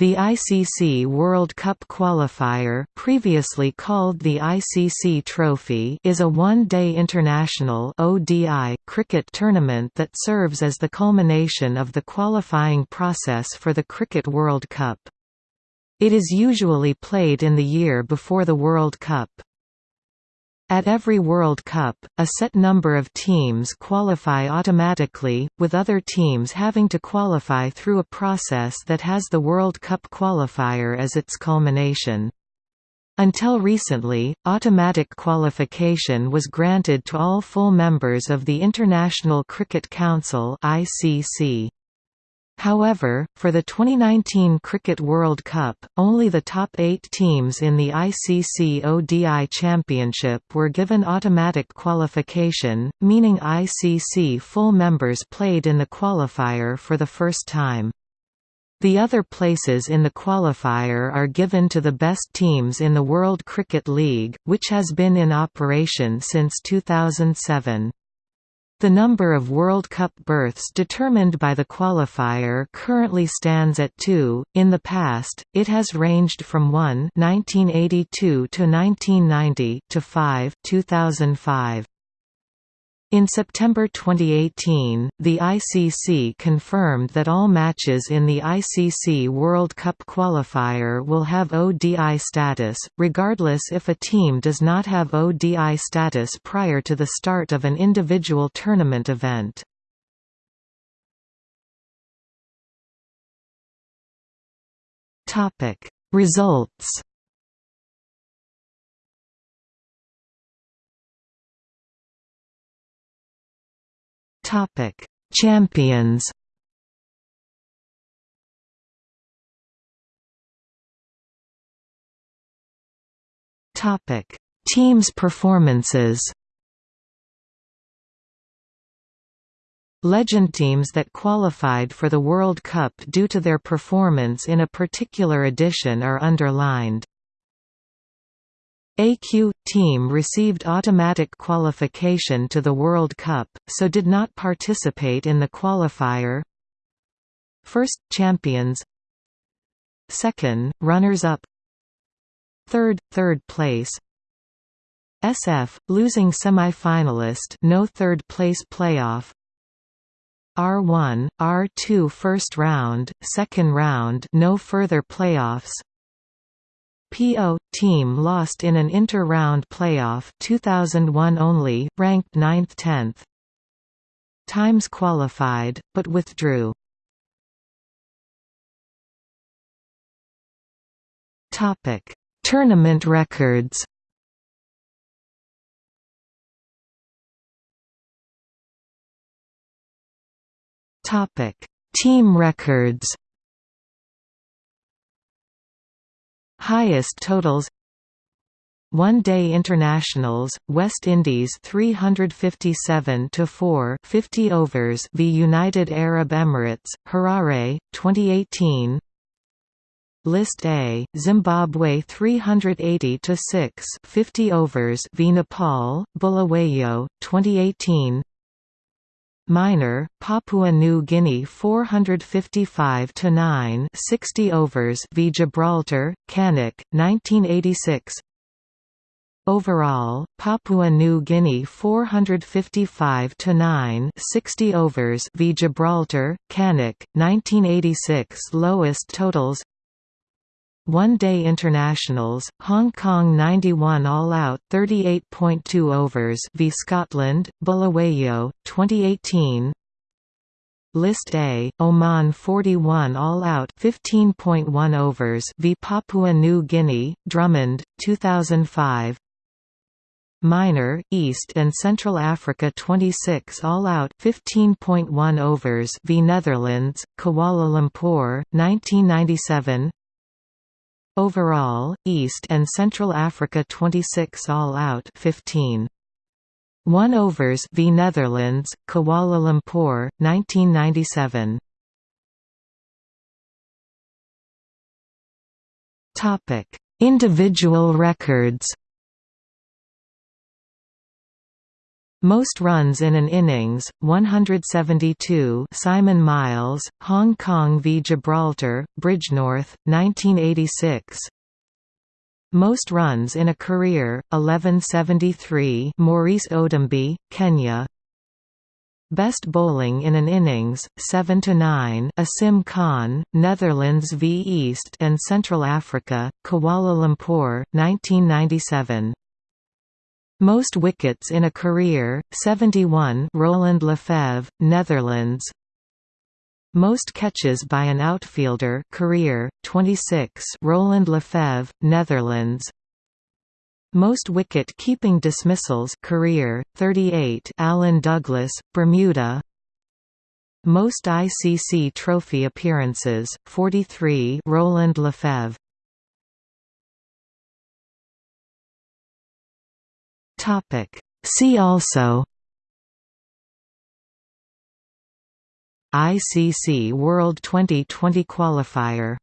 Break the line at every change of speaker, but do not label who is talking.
The ICC World Cup qualifier previously called the ICC Trophy is a one-day international ODI cricket tournament that serves as the culmination of the qualifying process for the Cricket World Cup. It is usually played in the year before the World Cup. At every World Cup, a set number of teams qualify automatically, with other teams having to qualify through a process that has the World Cup qualifier as its culmination. Until recently, automatic qualification was granted to all full members of the International Cricket Council ICC. However, for the 2019 Cricket World Cup, only the top eight teams in the ICC ODI Championship were given automatic qualification, meaning ICC full members played in the qualifier for the first time. The other places in the qualifier are given to the best teams in the World Cricket League, which has been in operation since 2007. The number of World Cup berths determined by the qualifier currently stands at two. In the past, it has ranged from 1 (1982 to 1990) to 5 (2005). In September 2018, the ICC confirmed that all matches in the ICC World Cup qualifier will have ODI status, regardless if a team does not have ODI status prior to the start of an individual tournament event. Results Topic: Champions. Topic: Teams' performances. Legend teams that qualified for the World Cup due to their performance in a particular edition are underlined. AQ – team received automatic qualification to the World Cup, so did not participate in the qualifier. First – champions. Second – runners-up. Third – third place. SF – losing semi-finalist no third place playoff. R1, R2 first round, second round no further playoffs PO team lost in an inter-round playoff 2001 only, ranked 9th-10th. Times qualified, but withdrew. Topic: Tournament records. Topic: Team records. Highest totals one-day internationals, West Indies 357 to 4, 50 overs, v United Arab Emirates, Harare, 2018. List A, Zimbabwe 380 to 6, 50 overs, v Nepal, Bulawayo, 2018. Minor, Papua New Guinea 455 to 9, 60 overs v Gibraltar, Cannock, 1986. Overall, Papua New Guinea 455 to 9, 60 overs v Gibraltar, Cannock, 1986. Lowest totals one-day internationals, Hong Kong 91 all-out 38.2 overs v Scotland, Bulawayo, 2018 List A, Oman 41 all-out 15.1 overs v Papua New Guinea, Drummond, 2005 Minor, East and Central Africa 26 all-out 15.1 overs v Netherlands, Kuala Lumpur, 1997 Overall, East and Central Africa 26 all out 15. 1 overs v Netherlands, Kuala Lumpur, 1997. Topic: Individual records. Most runs in an innings, 172 Simon Myles, Hong Kong v Gibraltar, Bridgnorth, 1986 Most runs in a career, 1173 Maurice Odumbe, Kenya. Best bowling in an innings, 7–9 Asim Khan, Netherlands v East and Central Africa, Kuala Lumpur, 1997 most wickets in a career, 71 Roland Lefebvre, Netherlands. Most catches by an outfielder career, 26 Roland Lefebvre, Netherlands. Most wicket-keeping dismissals career, 38 Alan Douglas, Bermuda. Most ICC Trophy appearances, 43 Roland Lefebvre Topic. See also ICC World Twenty20 qualifier